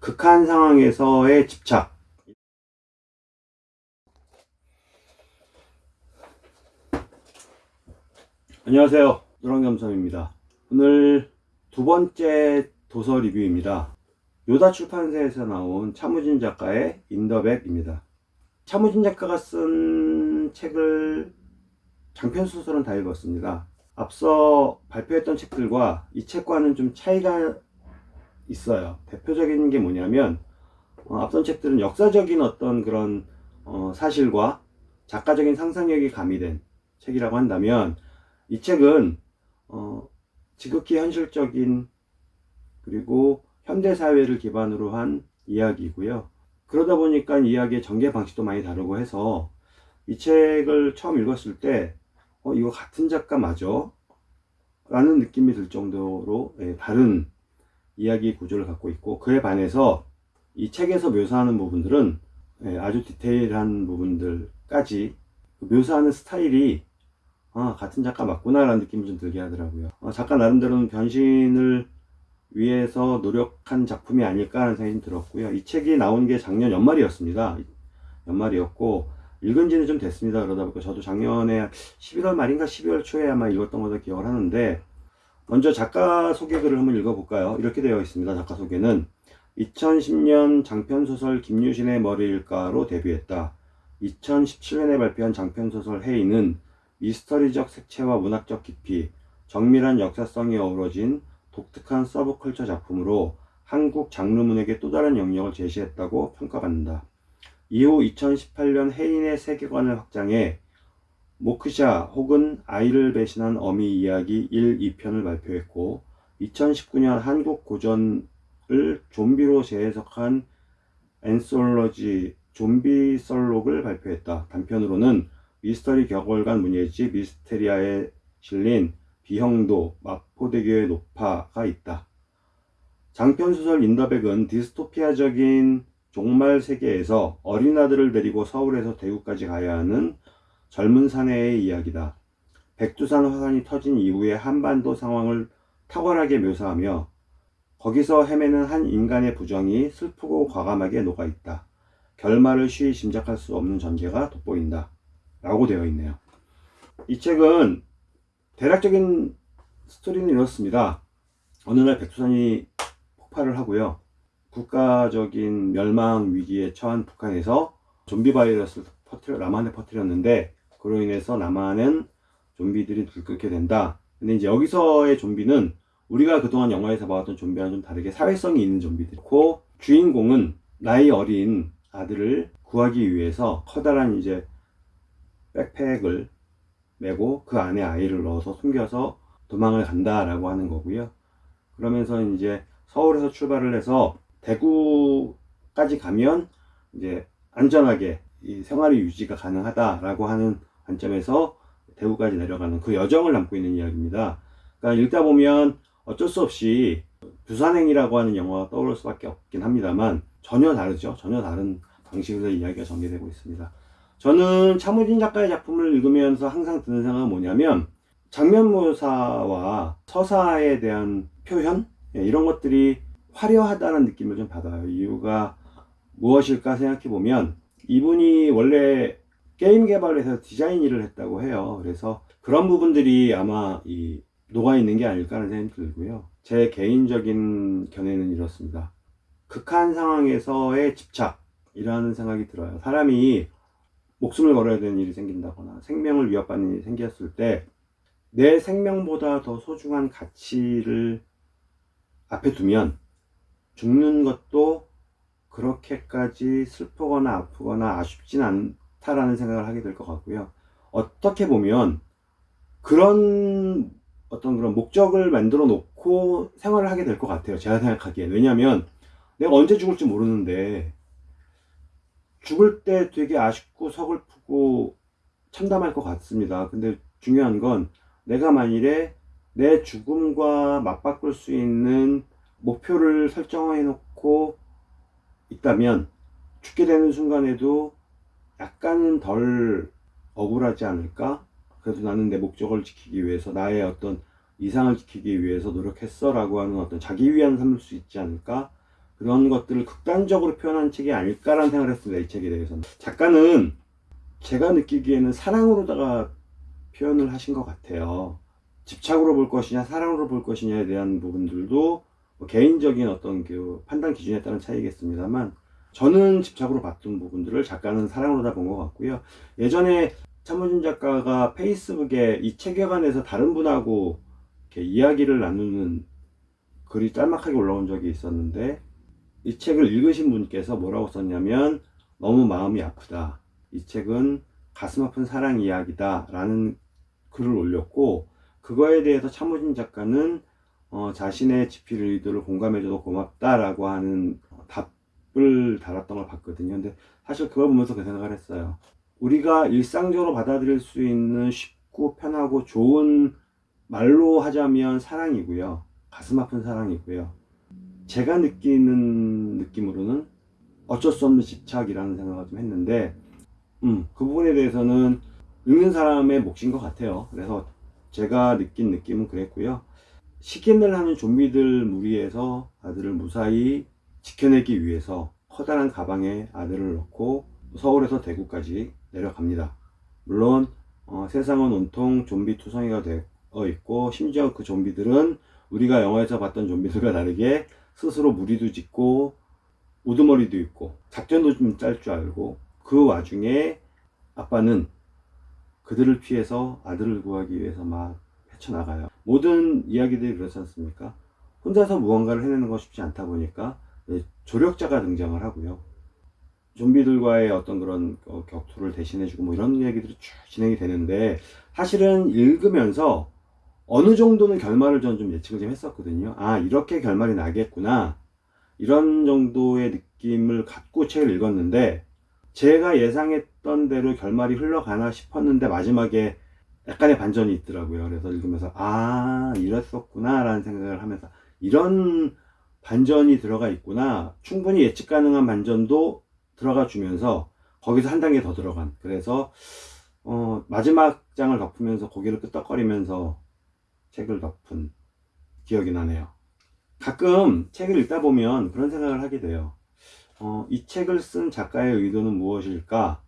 극한 상황에서의 집착. 안녕하세요. 노랑겸섬입니다. 오늘 두 번째 도서 리뷰입니다. 요다 출판사에서 나온 차무진 작가의 인더백입니다. 차무진 작가가 쓴 책을 장편 소설은 다 읽었습니다. 앞서 발표했던 책들과 이 책과는 좀 차이가 있어요 대표적인 게 뭐냐면 어, 앞선 책들은 역사적인 어떤 그런 어, 사실과 작가적인 상상력이 가미된 책이라고 한다면 이 책은 어, 지극히 현실적인 그리고 현대사회를 기반으로 한 이야기고요. 그러다 보니까 이야기의 전개 방식도 많이 다르고 해서 이 책을 처음 읽었을 때 어, 이거 같은 작가 맞아? 라는 느낌이 들 정도로 예, 다른 이야기 구조를 갖고 있고 그에 반해서 이 책에서 묘사하는 부분들은 예, 아주 디테일한 부분들까지 그 묘사하는 스타일이 아 같은 작가 맞구나 라는 느낌이 좀 들게 하더라고요. 어, 작가 나름대로는 변신을 위해서 노력한 작품이 아닐까 하는 생각이 들었고요. 이 책이 나온 게 작년 연말이었습니다. 연말이었고 읽은 지는 좀 됐습니다. 그러다 보니까 저도 작년에 11월 말인가 12월 초에 아마 읽었던 것을 기억을 하는데 먼저 작가 소개글을 한번 읽어볼까요? 이렇게 되어 있습니다. 작가 소개는 2010년 장편소설 김유신의 머리일까로 데뷔했다. 2017년에 발표한 장편소설 해인은 미스터리적 색채와 문학적 깊이, 정밀한 역사성이 어우러진 독특한 서브컬처 작품으로 한국 장르문에게 또 다른 영역을 제시했다고 평가받는다. 이후 2018년 해인의 세계관을 확장해 모크샤 혹은 아이를 배신한 어미 이야기 1, 2편을 발표했고 2019년 한국 고전을 좀비로 재해석한 앤솔러지 좀비 썰록을 발표했다. 단편으로는 미스터리 격월간 문예지 미스테리아에 실린 비형도 마포대교의 노파가 있다. 장편소설 인더백은 디스토피아적인 종말 세계에서 어린아들을 데리고 서울에서 대구까지 가야 하는 젊은 사내의 이야기다. 백두산 화산이 터진 이후의 한반도 상황을 탁월하게 묘사하며 거기서 헤매는 한 인간의 부정이 슬프고 과감하게 녹아있다. 결말을 쉬이 짐작할 수 없는 전개가 돋보인다. 라고 되어 있네요 이 책은 대략적인 스토리는 이렇습니다 어느 날 백두산이 폭발을 하고요 국가적인 멸망 위기에 처한 북한에서 좀비 바이러스를 퍼뜨려 남한에 퍼뜨렸는데 그로 인해서 남한은 좀비들이 들끓게 된다 근데 이제 여기서의 좀비는 우리가 그동안 영화에서 봐왔던 좀비와는 좀 다르게 사회성이 있는 좀비들이고 주인공은 나이 어린 아들을 구하기 위해서 커다란 이제 백팩을 메고 그 안에 아이를 넣어서 숨겨서 도망을 간다 라고 하는 거고요. 그러면서 이제 서울에서 출발을 해서 대구까지 가면 이제 안전하게 이 생활이 유지가 가능하다 라고 하는 관점에서 대구까지 내려가는 그 여정을 담고 있는 이야기입니다. 그러니까 읽다 보면 어쩔 수 없이 부산행이라고 하는 영화가 떠오를 수밖에 없긴 합니다만 전혀 다르죠. 전혀 다른 방식으로 이야기가 전개되고 있습니다. 저는 차무진 작가의 작품을 읽으면서 항상 드는 생각은 뭐냐면 장면 묘사와 서사에 대한 표현 예, 이런 것들이 화려하다는 느낌을 좀 받아요 이유가 무엇일까 생각해 보면 이분이 원래 게임 개발에서 디자인 일을 했다고 해요. 그래서 그런 부분들이 아마 이 녹아 있는 게 아닐까 하는 생각이 들고요. 제 개인적인 견해는 이렇습니다. 극한 상황에서의 집착이라는 생각이 들어요. 사람이 목숨을 걸어야 되는 일이 생긴다거나 생명을 위협받는 일이 생겼을 때 내 생명보다 더 소중한 가치를 앞에 두면 죽는 것도 그렇게까지 슬프거나 아프거나 아쉽진 않 다라는 생각을 하게 될 것 같고요. 어떻게 보면 그런 어떤 그런 목적을 만들어 놓고 생활을 하게 될 것 같아요. 제가 생각하기에. 왜냐하면 내가 언제 죽을지 모르는데 죽을 때 되게 아쉽고 서글프고 참담할 것 같습니다. 근데 중요한 건 내가 만일에 내 죽음과 맞바꿀 수 있는 목표를 설정해 놓고 있다면 죽게 되는 순간에도 약간은 덜 억울하지 않을까? 그래도 나는 내 목적을 지키기 위해서 나의 어떤 이상을 지키기 위해서 노력했어 라고 하는 어떤 자기 위안 삼을 수 있지 않을까? 그런 것들을 극단적으로 표현한 책이 아닐까라는 생각을 했습니다. 이 책에 대해서는. 작가는 제가 느끼기에는 사랑으로다가 표현을 하신 것 같아요. 집착으로 볼 것이냐, 사랑으로 볼 것이냐에 대한 부분들도 뭐 개인적인 어떤 그 판단 기준에 따른 차이겠습니다만, 저는 집착으로 봤던 부분들을 작가는 사랑으로 다 본 것 같고요. 예전에 차무진 작가가 페이스북에 이 책에 관해서 다른 분하고 이렇게 이야기를 나누는 글이 짤막하게 올라온 적이 있었는데 이 책을 읽으신 분께서 뭐라고 썼냐면 너무 마음이 아프다. 이 책은 가슴 아픈 사랑 이야기다 라는 글을 올렸고 그거에 대해서 차무진 작가는 어, 자신의 집필 의도를 공감해줘도 고맙다 라고 하는 답 을 달았던 걸 봤거든요. 근데 사실 그걸 보면서 그 생각을 했어요. 우리가 일상적으로 받아들일 수 있는 쉽고 편하고 좋은 말로 하자면 사랑이고요. 가슴 아픈 사랑이고요. 제가 느끼는 느낌으로는 어쩔 수 없는 집착이라는 생각을 좀 했는데, 음, 그 부분에 대해서는 읽는 사람의 몫인 것 같아요. 그래서 제가 느낀 느낌은 그랬고요. 시킨을 하는 좀비들 무리에서 아들을 무사히 지켜내기 위해서 커다란 가방에 아들을 넣고 서울에서 대구까지 내려갑니다. 물론 어, 세상은 온통 좀비 투성이가 되어 있고 심지어 그 좀비들은 우리가 영화에서 봤던 좀비들과 다르게 스스로 무리도 짓고 우두머리도 있고 작전도 좀 짤 줄 알고 그 와중에 아빠는 그들을 피해서 아들을 구하기 위해서 막 헤쳐나가요. 모든 이야기들이 그렇지 않습니까? 혼자서 무언가를 해내는 것 쉽지 않다 보니까 조력자가 등장을 하고요. 좀비들과의 어떤 그런 어, 격투를 대신해주고 뭐 이런 이야기들이 쭉 진행이 되는데 사실은 읽으면서 어느 정도는 결말을 저는 좀 예측을 좀 했었거든요. 아 이렇게 결말이 나겠구나 이런 정도의 느낌을 갖고 책을 읽었는데 제가 예상했던 대로 결말이 흘러가나 싶었는데 마지막에 약간의 반전이 있더라고요. 그래서 읽으면서 아 이랬었구나 라는 생각을 하면서 이런 반전이 들어가 있구나. 충분히 예측 가능한 반전도 들어가 주면서 거기서 한 단계 더 들어간. 그래서 어, 마지막 장을 덮으면서 고개를 끄덕거리면서 책을 덮은 기억이 나네요. 가끔 책을 읽다 보면 그런 생각을 하게 돼요. 어, 이 책을 쓴 작가의 의도는 무엇일까?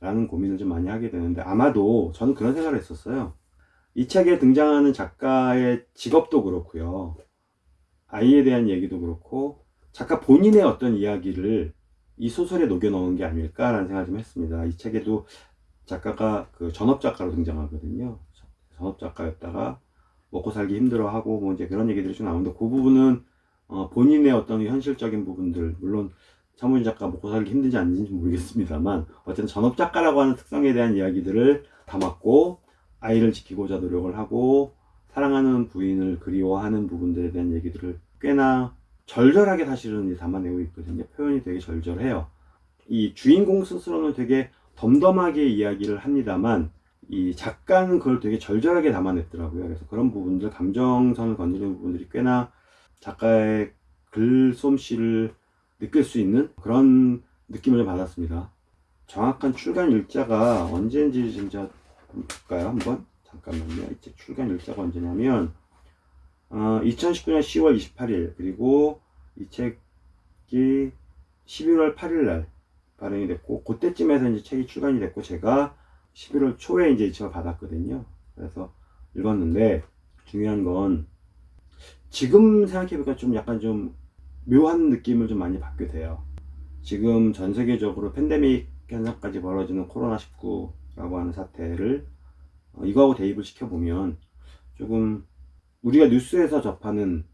라는 고민을 좀 많이 하게 되는데 아마도 저는 그런 생각을 했었어요. 이 책에 등장하는 작가의 직업도 그렇고요 아이에 대한 얘기도 그렇고 작가 본인의 어떤 이야기를 이 소설에 녹여 넣은 게 아닐까라는 생각을 좀 했습니다. 이 책에도 작가가 그 전업 작가로 등장하거든요. 전업 작가였다가 먹고 살기 힘들어하고 뭐 이제 그런 얘기들이 좀 나오는데 그 부분은 어 본인의 어떤 현실적인 부분들 물론 차무진 작가 먹고 살기 힘든지 아닌지 모르겠습니다만 어쨌든 전업 작가라고 하는 특성에 대한 이야기들을 담았고 아이를 지키고자 노력을 하고 사랑하는 부인을 그리워하는 부분들에 대한 얘기들을 꽤나 절절하게 사실은 담아내고 있거든요. 표현이 되게 절절해요. 이 주인공 스스로는 되게 덤덤하게 이야기를 합니다만 이 작가는 그걸 되게 절절하게 담아냈더라고요. 그래서 그런 부분들, 감정선을 건드리는 부분들이 꽤나 작가의 글솜씨를 느낄 수 있는 그런 느낌을 좀 받았습니다. 정확한 출간 일자가 언제인지 진짜 볼까요? 한번 잠깐만요. 이제 출간 일자가 언제냐면 어, 2019년 10월 28일 그리고 이 책이 11월 8일 날 발행이 됐고 그때쯤에서 이제 책이 출간이 됐고 제가 11월 초에 이제 이 책을 받았거든요. 그래서 읽었는데 중요한 건 지금 생각해보니까 좀 약간 좀 묘한 느낌을 좀 많이 받게 돼요. 지금 전 세계적으로 팬데믹 현상까지 벌어지는 코로나19라고 하는 사태를 어, 이거하고 대입을 시켜보면 조금 우리가 뉴스에서 접하는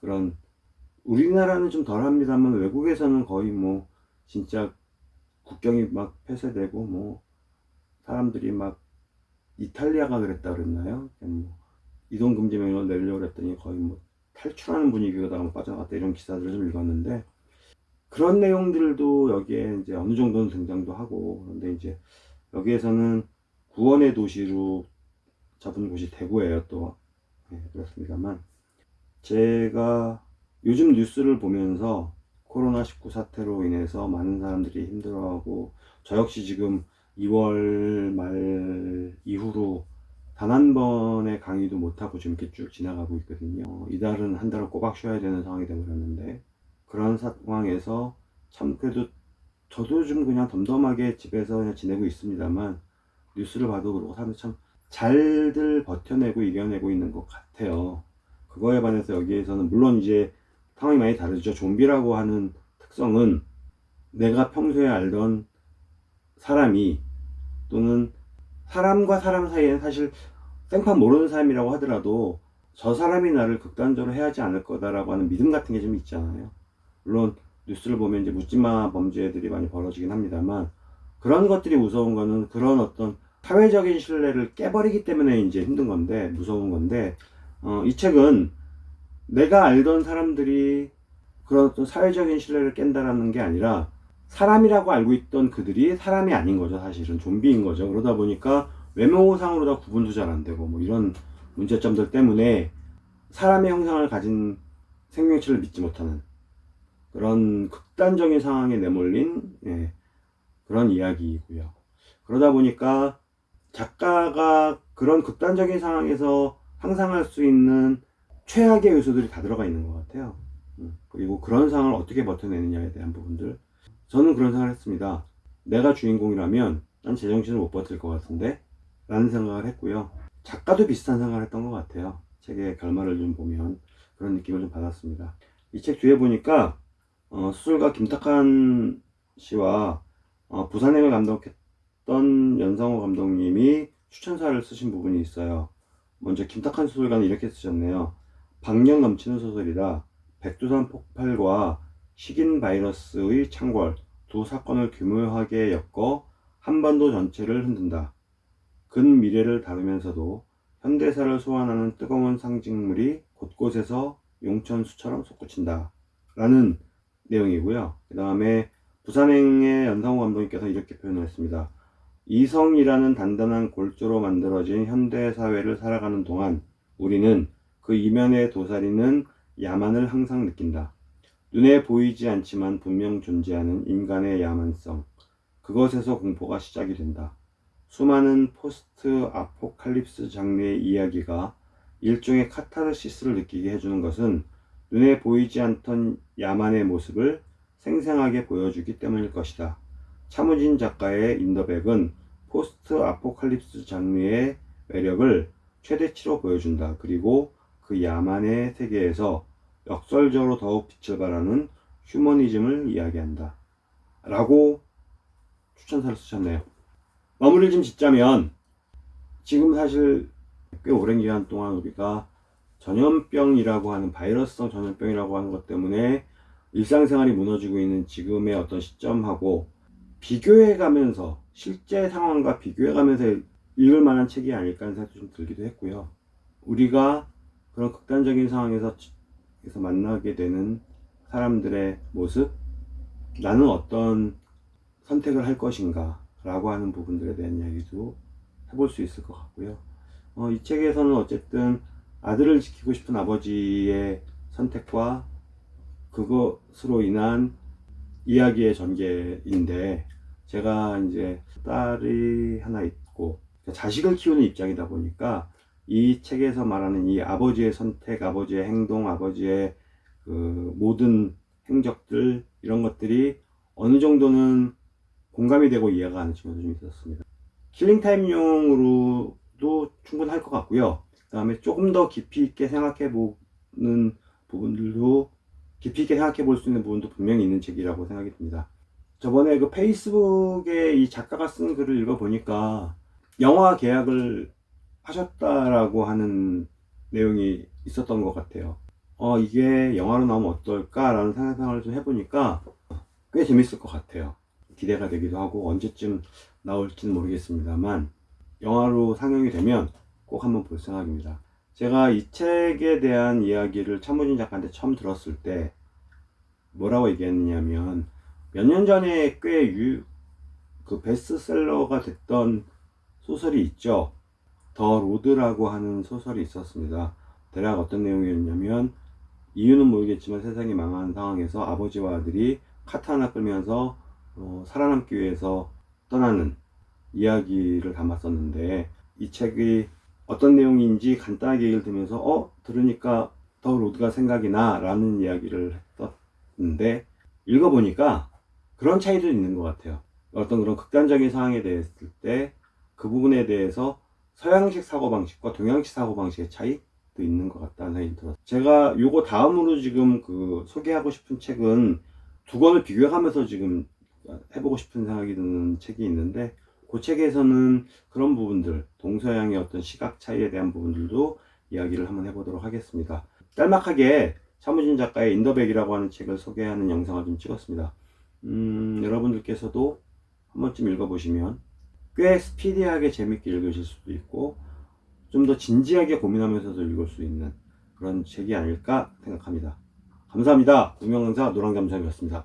그런 우리나라는 좀 덜합니다만 외국에서는 거의 뭐 진짜 국경이 막 폐쇄되고 뭐 사람들이 막 이탈리아가 그랬다 그랬나요? 뭐 이동 금지 명령을 내리려고 그랬더니 거의 뭐 탈출하는 분위기가 뭐 빠져나갔다 이런 기사들을 좀 읽었는데 그런 내용들도 여기에 이제 어느 정도는 등장도 하고 그런데 이제 여기에서는 구원의 도시로 잡은 곳이 대구예요 또. 네, 그렇습니다만. 제가 요즘 뉴스를 보면서 코로나19 사태로 인해서 많은 사람들이 힘들어하고 저 역시 지금 2월 말 이후로 단 한 번의 강의도 못하고 지금 이렇게 쭉 지나가고 있거든요. 이달은 한 달을 꼬박 쉬어야 되는 상황이 되어버렸는데 그런 상황에서 참 그래도 저도 좀 그냥 덤덤하게 집에서 그냥 지내고 있습니다만 뉴스를 봐도 그러고 사람들 참 잘들 버텨내고 이겨내고 있는 것 같아요. 그거에 반해서 여기에서는 물론 이제 상황이 많이 다르죠. 좀비라고 하는 특성은 내가 평소에 알던 사람이 또는 사람과 사람 사이에는 사실 생판 모르는 사람이라고 하더라도 저 사람이 나를 극단적으로 해하지 않을 거다라고 하는 믿음 같은 게 좀 있잖아요. 물론 뉴스를 보면 이제 묻지마 범죄들이 많이 벌어지긴 합니다만 그런 것들이 무서운 거는 그런 어떤 사회적인 신뢰를 깨버리기 때문에 이제 힘든 건데 무서운 건데 어, 이 책은 내가 알던 사람들이 그런 어떤 사회적인 신뢰를 깬다라는 게 아니라 사람이라고 알고 있던 그들이 사람이 아닌 거죠 사실은. 좀비인 거죠. 그러다 보니까 외모상으로 다 구분도 잘 안 되고 뭐 이런 문제점들 때문에 사람의 형상을 가진 생명체를 믿지 못하는 그런 극단적인 상황에 내몰린 예, 그런 이야기이고요. 그러다 보니까 작가가 그런 극단적인 상황에서 상상할 수 있는 최악의 요소들이 다 들어가 있는 것 같아요. 음, 그리고 그런 상황을 어떻게 버텨내느냐에 대한 부분들. 저는 그런 생각을 했습니다. 내가 주인공이라면 난 제정신을 못 버틸 것 같은데 라는 생각을 했고요. 작가도 비슷한 생각을 했던 것 같아요. 책의 결말을 좀 보면 그런 느낌을 좀 받았습니다. 이 책 뒤에 보니까 어, 수술가 김탁한 씨와 어, 부산행을 감독했던 연상호 감독님이 추천사를 쓰신 부분이 있어요. 먼저 김탁한 수술가는 이렇게 쓰셨네요. 박력 넘치는 소설이다. 백두산 폭발과 식인 바이러스의 창궐 두 사건을 교묘하게 엮어 한반도 전체를 흔든다. 근 미래를 다루면서도 현대사를 소환하는 뜨거운 상징물이 곳곳에서 용천수처럼 솟구친다. 라는 내용이고요. 그 다음에 부산행의 연상호 감독님께서 이렇게 표현을 했습니다. 이성이라는 단단한 골조로 만들어진 현대사회를 살아가는 동안 우리는 그 이면에 도사리는 야만을 항상 느낀다. 눈에 보이지 않지만 분명 존재하는 인간의 야만성. 그것에서 공포가 시작이 된다. 수많은 포스트 아포칼립스 장르의 이야기가 일종의 카타르시스를 느끼게 해주는 것은 눈에 보이지 않던 야만의 모습을 생생하게 보여주기 때문일 것이다. 차무진 작가의 인더백은 포스트 아포칼립스 장르의 매력을 최대치로 보여준다. 그리고 그 야만의 세계에서 역설적으로 더욱 빛을 발하는 휴머니즘을 이야기한다. 라고 추천사를 쓰셨네요. 마무리를 좀 짓자면 지금 사실 꽤 오랜 기간 동안 우리가 전염병이라고 하는 바이러스성 전염병이라고 하는 것 때문에 일상생활이 무너지고 있는 지금의 어떤 시점하고 비교해 가면서 실제 상황과 비교해 가면서 읽을 만한 책이 아닐까 하는 생각도 좀 들기도 했고요. 우리가 그런 극단적인 상황에서 에서 만나게 되는 사람들의 모습 나는 어떤 선택을 할 것인가 라고 하는 부분들에 대한 이야기도 해볼 수 있을 것 같고요. 어, 이 책에서는 어쨌든 아들을 지키고 싶은 아버지의 선택과 그것으로 인한 이야기의 전개인데 제가 이제 딸이 하나 있고 자식을 키우는 입장이다 보니까 이 책에서 말하는 이 아버지의 선택, 아버지의 행동, 아버지의 그 모든 행적들 이런 것들이 어느 정도는 공감이 되고 이해가 가는 친구도 좀 있었습니다. 킬링타임용으로도 충분할 것 같고요. 그 다음에 조금 더 깊이 있게 생각해 보는 부분들도 깊이 있게 생각해 볼 수 있는 부분도 분명히 있는 책이라고 생각이 듭니다. 저번에 그 페이스북에 이 작가가 쓴 글을 읽어보니까 영화 계약을 하셨다라고 하는 내용이 있었던 것 같아요. 어, 이게 영화로 나오면 어떨까라는 생각을 좀 해보니까 꽤 재밌을 것 같아요. 기대가 되기도 하고 언제쯤 나올지는 모르겠습니다만 영화로 상영이 되면 꼭 한번 볼 생각입니다. 제가 이 책에 대한 이야기를 참모진 작가한테 처음 들었을 때 뭐라고 얘기했느냐면 몇 년 전에 꽤 유, 그 베스트셀러가 됐던 소설이 있죠. 더 로드라고 하는 소설이 있었습니다. 대략 어떤 내용이었냐면 이유는 모르겠지만 세상이 망한 상황에서 아버지와 아들이 카트 하나 끌면서 어, 살아남기 위해서 떠나는 이야기를 담았었는데 이 책이 어떤 내용인지 간단하게 얘기를 들으면서 어 들으니까 더 로드가 생각이 나 라는 이야기를 했었던 있었는데 읽어보니까 그런 차이도 있는 것 같아요. 어떤 그런 극단적인 상황에 대했을 때 그 부분에 대해서 서양식 사고방식과 동양식 사고방식의 차이도 있는 것 같다는 생각이 들었어요. 제가 요거 다음으로 지금 그 소개하고 싶은 책은 두 권을 비교하면서 지금 해보고 싶은 생각이 드는 책이 있는데 그 책에서는 그런 부분들 동서양의 어떤 시각 차이에 대한 부분들도 이야기를 한번 해보도록 하겠습니다. 짤막하게 차무진 작가의 인더백이라고 하는 책을 소개하는 영상을 좀 찍었습니다. 음, 여러분들께서도 한 번쯤 읽어보시면 꽤 스피디하게 재밌게 읽으실 수도 있고 좀 더 진지하게 고민하면서도 읽을 수 있는 그런 책이 아닐까 생각합니다. 감사합니다. 유명강사 노랑감사이었습니다.